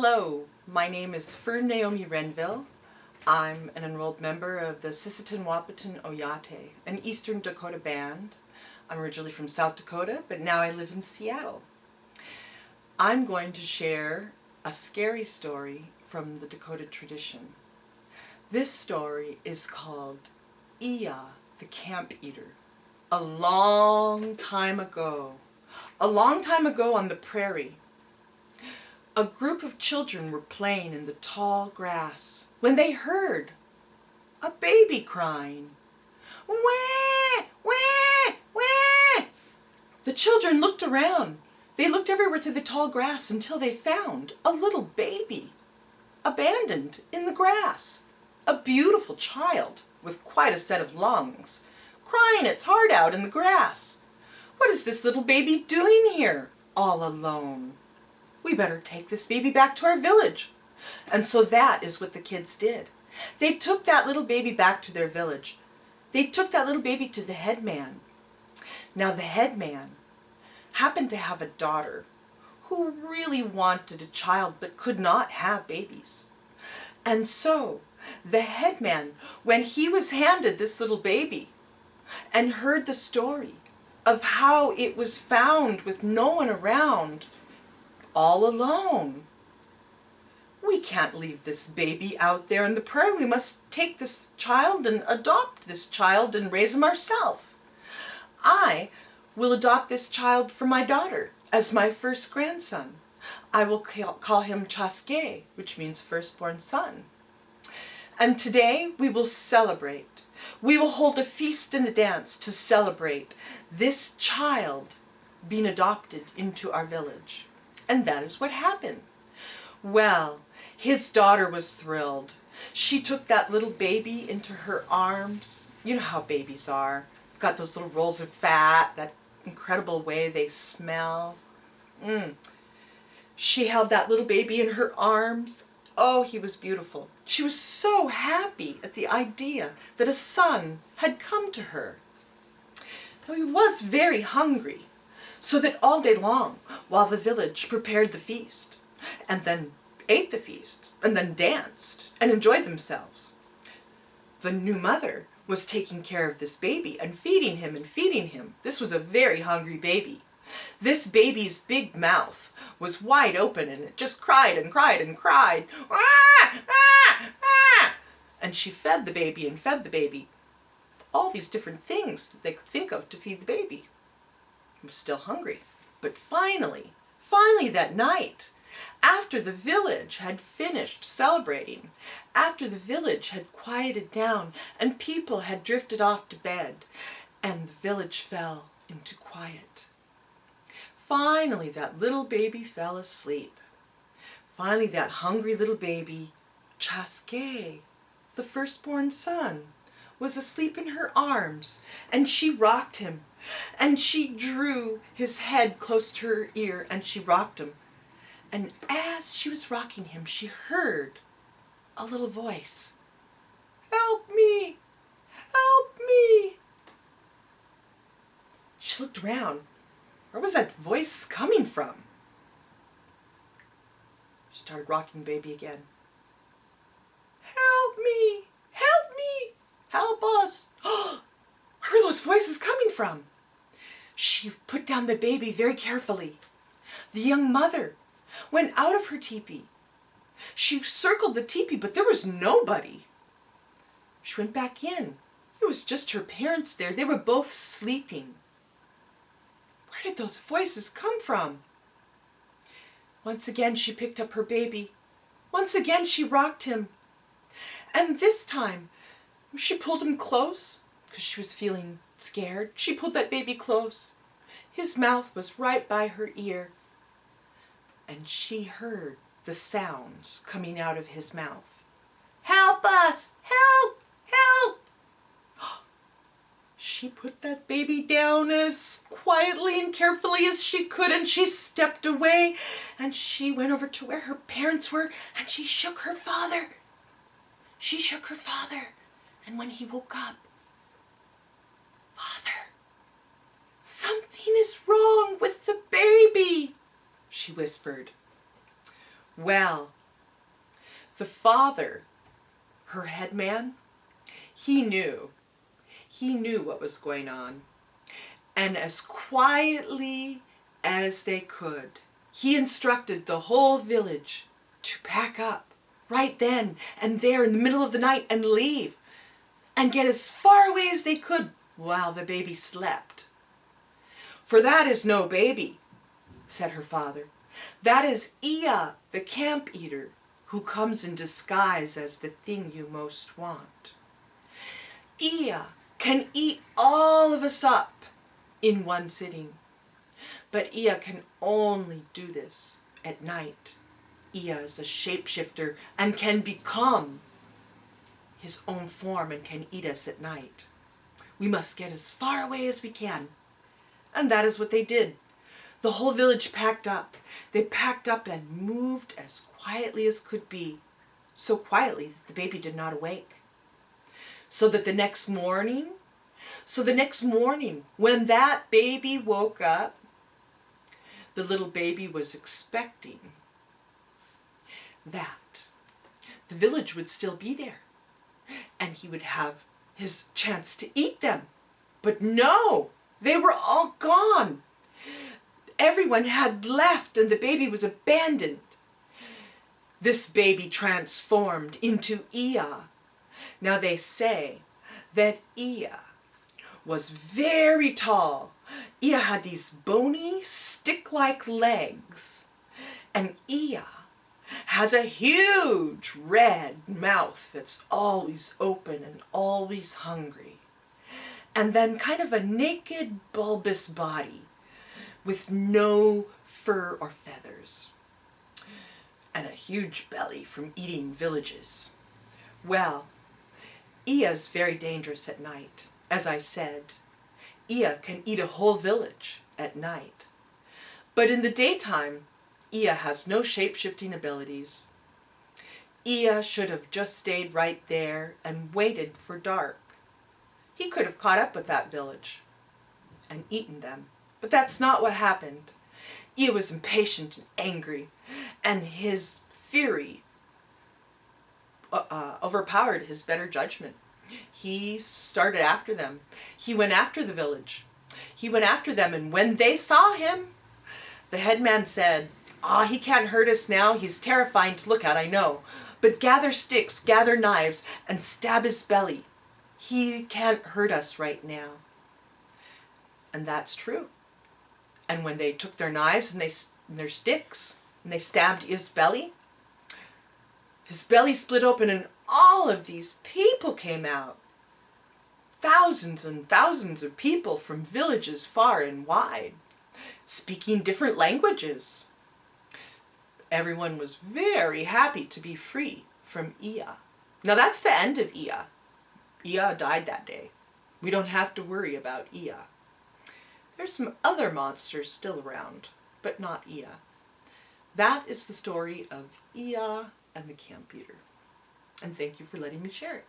Hello, my name is Fern Naomi Renville. I'm an enrolled member of the Sisseton Wahpeton Oyate, an Eastern Dakota band. I'm originally from South Dakota, but now I live in Seattle. I'm going to share a scary story from the Dakota tradition. This story is called Iya the Camp Eater. A long time ago, a long time ago on the prairie, a group of children were playing in the tall grass when they heard a baby crying. Wah, wah, wah. The children looked around. They looked everywhere through the tall grass until they found a little baby abandoned in the grass. A beautiful child with quite a set of lungs, crying its heart out in the grass. What is this little baby doing here, all alone? We better take this baby back to our village. And so that is what the kids did. They took that little baby back to their village. They took that little baby to the headman. Now the headman happened to have a daughter who really wanted a child but could not have babies. And so the headman, when he was handed this little baby and heard the story of how it was found with no one around, all alone. We can't leave this baby out there in the prairie. We must take this child and adopt this child and raise him ourselves. I will adopt this child for my daughter as my first grandson. I will call him Chaske, which means firstborn son. And today we will celebrate. We will hold a feast and a dance to celebrate this child being adopted into our village. And that is what happened. Well, his daughter was thrilled. She took that little baby into her arms. You know how babies are. They've got those little rolls of fat, that incredible way they smell. Mm. She held that little baby in her arms. Oh, he was beautiful. She was so happy at the idea that a son had come to her. Now, he was very hungry so that all day long, while the village prepared the feast, and then ate the feast, and then danced, and enjoyed themselves, the new mother was taking care of this baby and feeding him and feeding him. This was a very hungry baby. This baby's big mouth was wide open and it just cried and cried and cried. Ah, ah, ah. And she fed the baby and fed the baby. All these different things that they could think of to feed the baby was still hungry. But finally, finally that night, after the village had finished celebrating, after the village had quieted down and people had drifted off to bed, and the village fell into quiet. Finally that little baby fell asleep. Finally that hungry little baby, Chaske, the firstborn son, was asleep in her arms, and she rocked him and she drew his head close to her ear and she rocked him. And as she was rocking him, she heard a little voice. Help me! Help me! She looked around. Where was that voice coming from? She started rocking baby again. Help me! Help me! Help us! Where are those voices coming from? She put down the baby very carefully. The young mother went out of her teepee. She circled the teepee, but there was nobody. She went back in. It was just her parents there. They were both sleeping. Where did those voices come from? Once again she picked up her baby. Once again she rocked him. And this time she pulled him close because she was feeling scared. She pulled that baby close. His mouth was right by her ear. And she heard the sounds coming out of his mouth. Help us! Help! Help! She put that baby down as quietly and carefully as she could and she stepped away and she went over to where her parents were and she shook her father. She shook her father and when he woke up, Something is wrong with the baby, she whispered. Well, the father, her headman, he knew. He knew what was going on. And as quietly as they could, he instructed the whole village to pack up right then and there in the middle of the night and leave and get as far away as they could while the baby slept. For that is no baby, said her father. That is Iya, the camp eater, who comes in disguise as the thing you most want. Iya can eat all of us up in one sitting. But Iya can only do this at night. Iya is a shapeshifter and can become his own form and can eat us at night. We must get as far away as we can. And that is what they did. The whole village packed up. They packed up and moved as quietly as could be, so quietly that the baby did not awake. So that the next morning, so the next morning, when that baby woke up, the little baby was expecting that the village would still be there and he would have his chance to eat them. But no, they were all gone. Everyone had left and the baby was abandoned. This baby transformed into Iya. Now they say that Iya was very tall. Iya had these bony, stick-like legs. And Iya has a huge red mouth that's always open and always hungry. And then kind of a naked, bulbous body with no fur or feathers. And a huge belly from eating villages. Well, Iya's very dangerous at night. As I said, Iya can eat a whole village at night. But in the daytime, Iya has no shape-shifting abilities. Iya should have just stayed right there and waited for dark. He could have caught up with that village and eaten them. But that's not what happened. Iya was impatient and angry, and his fury uh, uh, overpowered his better judgment. He started after them. He went after the village. He went after them, and when they saw him, the headman said, Ah, he can't hurt us now. He's terrifying to look at, I know. But gather sticks, gather knives, and stab his belly. He can't hurt us right now. And that's true. And when they took their knives and, they, and their sticks and they stabbed his belly, his belly split open and all of these people came out. Thousands and thousands of people from villages far and wide, speaking different languages everyone was very happy to be free from Iya. Now that's the end of Iya. Iya died that day. We don't have to worry about Iya. There's some other monsters still around, but not Iya. That is the story of Iya and the Camp Eater. And thank you for letting me share it.